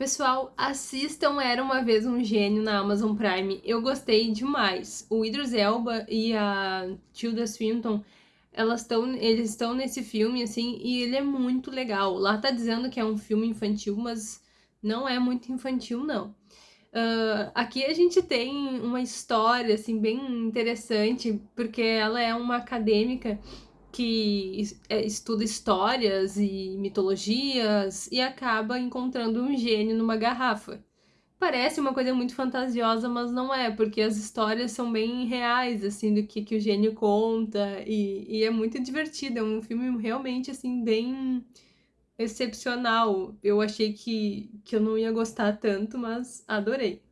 Pessoal, assistam Era Uma Vez Um Gênio na Amazon Prime. Eu gostei demais. O Idris Elba e a Tilda Swinton, elas estão, eles estão nesse filme, assim, e ele é muito legal. Lá tá dizendo que é um filme infantil, mas não é muito infantil, não. Uh, aqui a gente tem uma história, assim, bem interessante, porque ela é uma acadêmica que é, estuda histórias e mitologias e acaba encontrando um gênio numa garrafa. Parece uma coisa muito fantasiosa, mas não é, porque as histórias são bem reais, assim, do que, que o gênio conta, e, e é muito divertido, é um filme realmente, assim, bem excepcional. Eu achei que, que eu não ia gostar tanto, mas adorei.